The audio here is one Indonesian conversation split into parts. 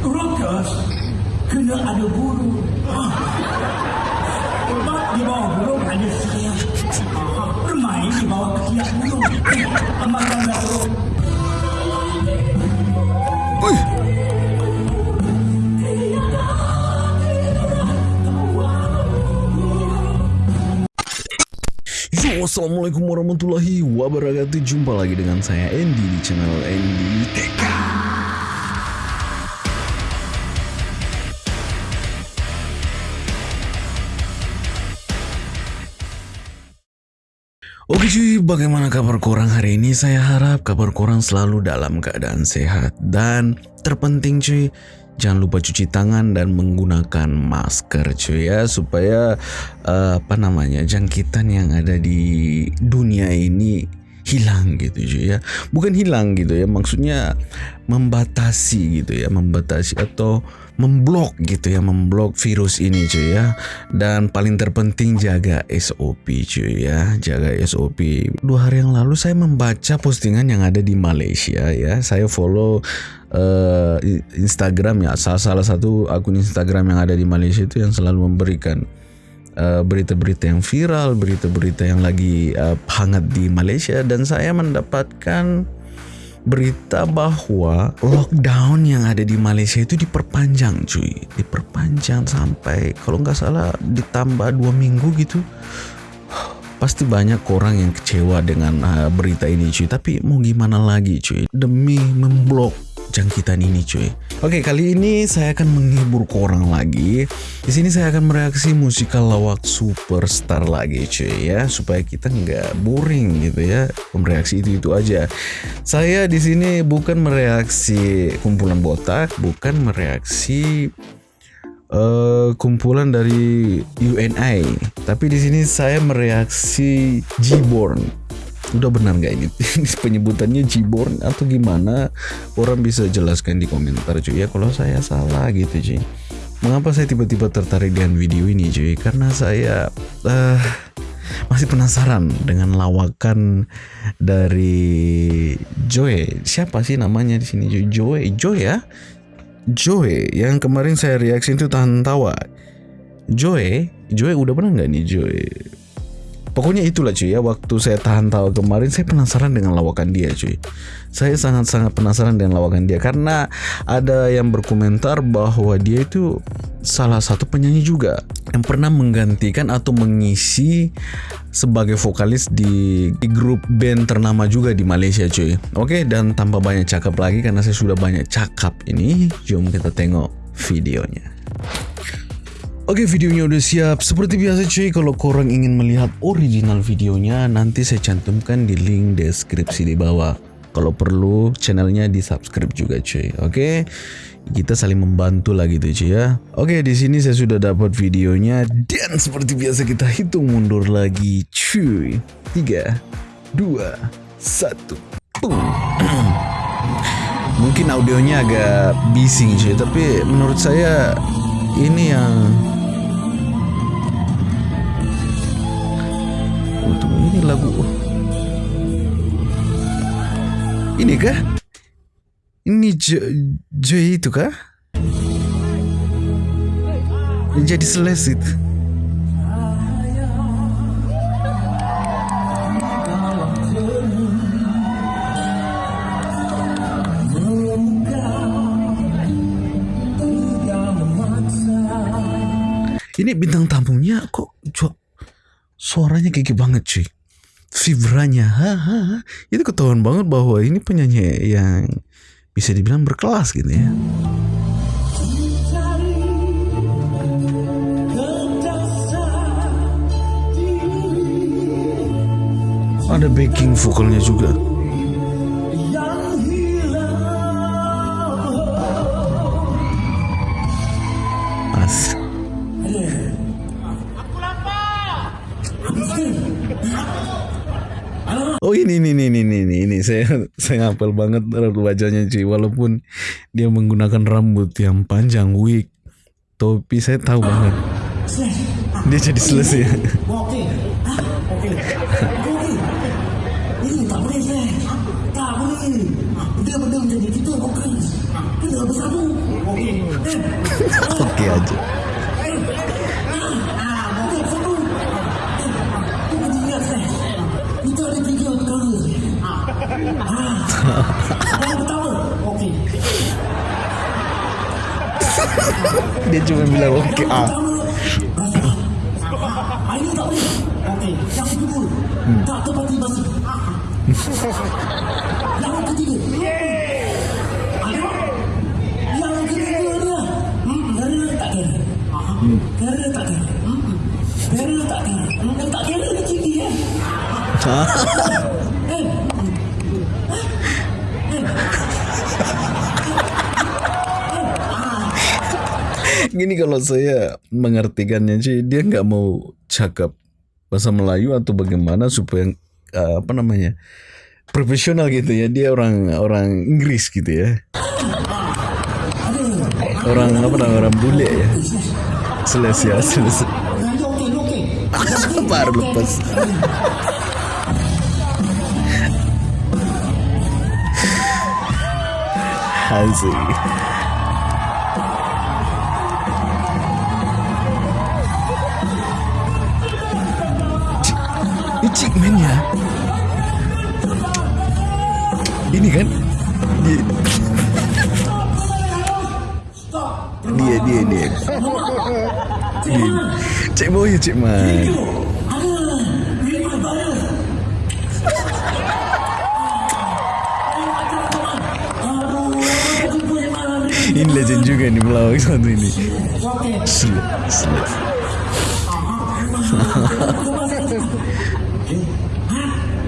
Rokas kena ada burung. Sebab di bawah burung ada saya. Bermain di bawah ketiak burung. Eh, burung. Yo, assalamualaikum warahmatullahi wabarakatuh. Jumpa lagi dengan saya Andy di channel Andy TK. Oke cuy, bagaimana kabar korang hari ini? Saya harap kabar korang selalu dalam keadaan sehat dan terpenting cuy, jangan lupa cuci tangan dan menggunakan masker cuy ya supaya eh, apa namanya jangkitan yang ada di dunia ini hilang gitu cuy ya. Bukan hilang gitu ya, maksudnya membatasi gitu ya, membatasi atau memblok gitu ya, memblok virus ini cuy ya. Dan paling terpenting jaga SOP cuy ya, jaga SOP. Dua hari yang lalu saya membaca postingan yang ada di Malaysia ya. Saya follow eh, Instagram ya, salah salah satu akun Instagram yang ada di Malaysia itu yang selalu memberikan eh, berita-berita yang viral, berita-berita yang lagi eh, hangat di Malaysia. Dan saya mendapatkan berita bahwa lockdown yang ada di Malaysia itu diperpanjang cuy. Diperpanjang sampai kalau nggak salah ditambah dua minggu gitu. Pasti banyak orang yang kecewa dengan uh, berita ini cuy. Tapi mau gimana lagi cuy? Demi memblok jangkitan ini cuy. Oke kali ini saya akan menghibur korang lagi. Di sini saya akan mereaksi musikal lawak superstar lagi cuy ya. Supaya kita nggak boring gitu ya. Mereaksi itu itu aja. Saya di sini bukan mereaksi kumpulan botak bukan mereaksi eh, kumpulan dari UNI. Tapi di sini saya mereaksi Gborn. Udah benar nggak ini? Penyebutannya Gborn atau gimana? Orang bisa jelaskan di komentar cuy ya kalau saya salah gitu cuy. Mengapa saya tiba-tiba tertarik dengan video ini cuy? Karena saya eh, masih penasaran dengan lawakan dari Joy. Siapa sih namanya di sini Joy? Joy, Joy ya? Joy yang kemarin saya reaksi itu tahan tawa. Joy, Joy udah pernah nggak nih Joy? Pokoknya itulah cuy ya waktu saya tahan tawa kemarin saya penasaran dengan lawakan dia cuy. Saya sangat-sangat penasaran dengan lawakan dia karena ada yang berkomentar bahwa dia itu salah satu penyanyi juga yang pernah menggantikan atau mengisi sebagai vokalis di, di grup band ternama juga di Malaysia cuy. Oke dan tanpa banyak cakap lagi karena saya sudah banyak cakap ini, jom kita tengok videonya. Oke videonya udah siap. Seperti biasa cuy kalau korang ingin melihat original videonya Nanti saya cantumkan di link deskripsi di bawah. Kalau perlu channelnya di subscribe juga cuy. Oke? Kita saling membantu lah gitu cuy ya. Oke di sini saya sudah dapat videonya. Dan seperti biasa kita hitung mundur lagi cuy. 3 2 1 Boom. Mungkin audionya agak bising cuy. Tapi menurut saya ini yang ini lagu Ini kah? Ini Jo itu kah? Jadi seles itu Ini bintang tamunya kok suaranya gigi banget cuy vibranya ha, itu ketahuan banget bahwa ini penyanyi yang bisa dibilang berkelas gitu ya. Ada backing vokalnya juga saya saya ngapel banget wajahnya cuy walaupun dia menggunakan rambut yang panjang wig topi saya tahu banget dia jadi selesai Okey. Ha? Okey. Okey. Ah, ah. Yang pertama, okey. Dia cuma bilang oke ah. Pertama, rasa. Ah, ini tak boleh. Okey, yang kedua, tak tepati basi. Yang ketiga, ada. Yang ketiga dia, hmm, kera tak kera. Aha. Kera tak kera. Hmm, Kera tak kera. Hmm, yang tak kera ni tinggi eh. Eh, Gini kalau saya mengartikannya sih dia nggak mau cakap bahasa Melayu atau bagaimana supaya uh, apa namanya profesional gitu ya dia orang orang Inggris gitu ya orang apa namanya orang bule ya seles ya seles yang dia okey, okey. baru lepas Asik. Ini Cik Man ya Ini kan Dia Dia dia dia Dia. Cik Boy Cik Man? Ini legend juga nih pelawak satu ini Okey.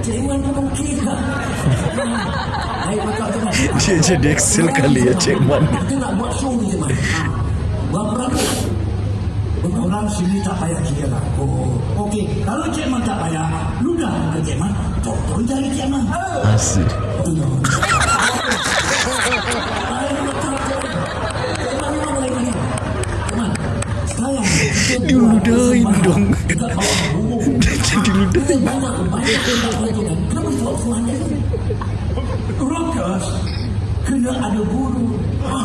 Cik pun okey macam tu kan. Dia jadi Excel kali ya Cik Man Kita nak buat show ni, Man. Berapa ratus? Orang sini tak payah kira lah. Oh, okey. Kalau Cik Man tak payah, lu dah ke Cik Man. Potong jari Cik Man. Ayo. Cik Diludahin persembahan dong. Jadi ludah? Rockers kena ada. Ha.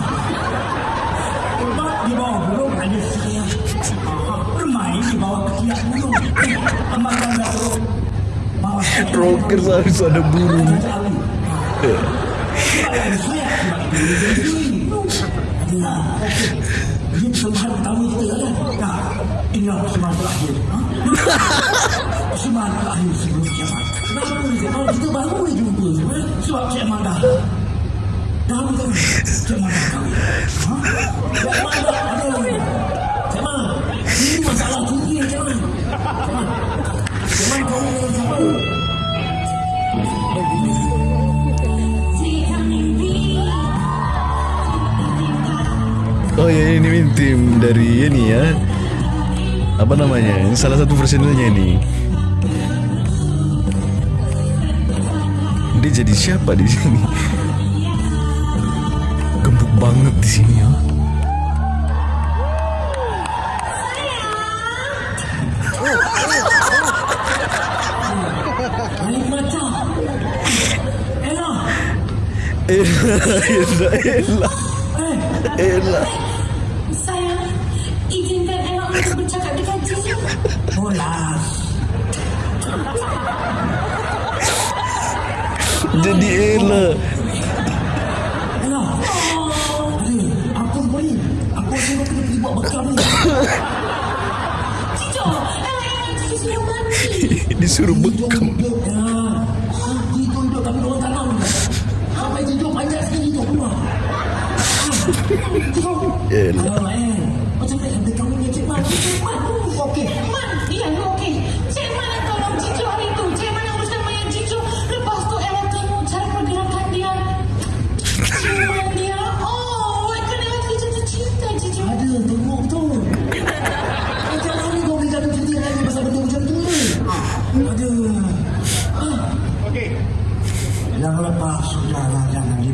Sebab di bawah burung ada saya. Bermain di bawah ketiak burung. Dah burung. Rocker harus ada burung. Ini persembahan pertama kita? Nah, terakhir. Ha? Persembahan terakhir sebelum kiamat. Kenapa ni? Sebab kita baru ni jumpa. eh? Sebab Cik Man dah. Dah betul. Cik Man dah kahwin. Ha? Cik Man dah. Aduh. Cik Man. Ini masalah tinggi Cik Man. Cik Man. Cik Man kahwin dengan siapa? Oh ya ini tim dari ini ya Apa namanya salah satu personilnya ini Dia jadi siapa di sini Gembuk banget di sini ya. Ella. Ella Ella Ella. Ella Sayang, izinkan Ella untuk bercakap dengan Cici. Bolas. Jadi Ella. Ella. Aku beri. Aku semua kena pergi buat bekal ni. Cicu. Disuruh bekam. Yeah.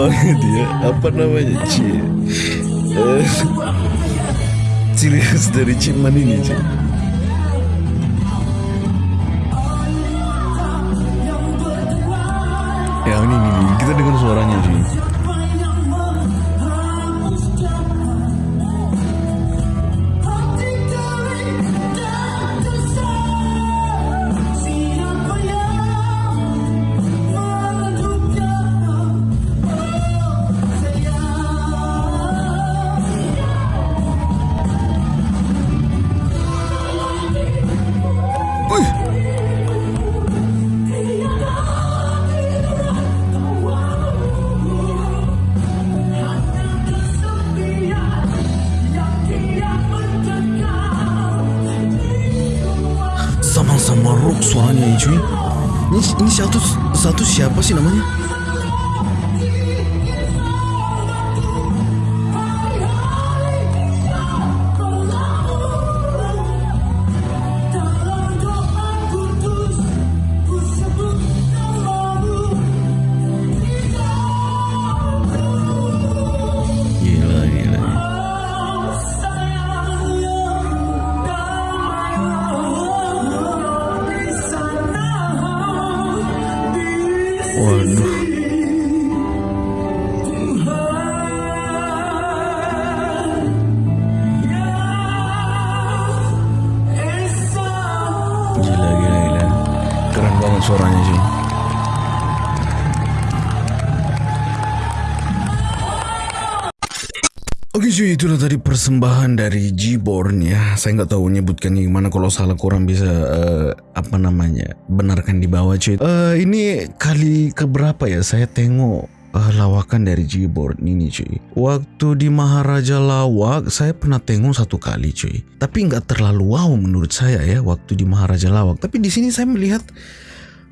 banget ya. Apa namanya Ci? Eh, ciri khas dari Ciman ini Ci. Ini, satu satu siapa sih namanya? Cuy, itulah tadi persembahan dari Gborn ya. Saya nggak tahu nyebutkannya gimana. Kalau salah kurang bisa eh, apa namanya benarkan di bawah cuy. Eh, ini kali keberapa ya saya tengok eh, lawakan dari Gborn ini cuy. Waktu di Maharaja Lawak saya pernah tengok satu kali cuy. Tapi nggak terlalu wow menurut saya ya waktu di Maharaja Lawak. Tapi di sini saya melihat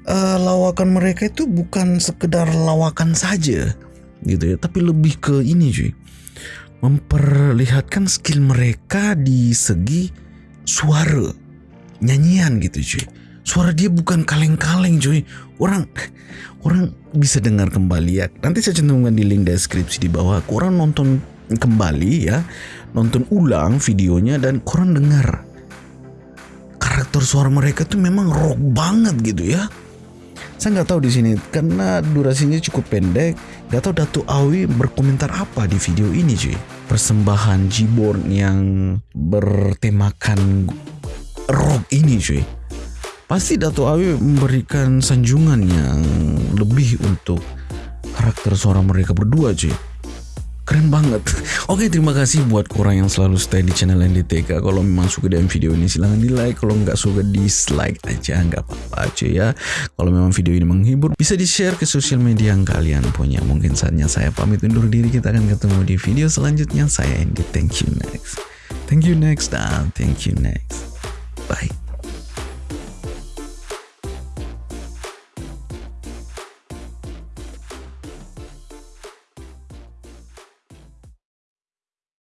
eh, lawakan mereka itu bukan sekedar lawakan saja gitu ya, tapi lebih ke ini cuy memperlihatkan skill mereka di segi suara nyanyian gitu cuy. Suara dia bukan kaleng-kaleng cuy. Orang orang bisa dengar kembali ya. Nanti saya cantumkan di link deskripsi di bawah. Orang nonton kembali ya. Nonton ulang videonya dan orang dengar. Karakter suara mereka tuh memang rock banget gitu ya. Saya nggak tahu di sini karena durasinya cukup pendek. Nggak tahu Datu Awi berkomentar apa di video ini cuy. Persembahan Gborn yang bertemakan rock ini cuy. Pasti Datu Awi memberikan sanjungan yang lebih untuk karakter suara mereka berdua cuy. Keren banget. Oke, terima kasih buat korang yang selalu stay di channel NDTK. Kalau memang suka dengan video ini silahkan di like. Kalau nggak suka dislike aja, nggak apa-apa cuy ya. Kalau memang video ini menghibur, bisa di share ke sosial media yang kalian punya. Mungkin saatnya saya pamit undur diri. Kita akan ketemu di video selanjutnya. Saya Andy. Thank you next. Thank you next dan thank you next. Bye.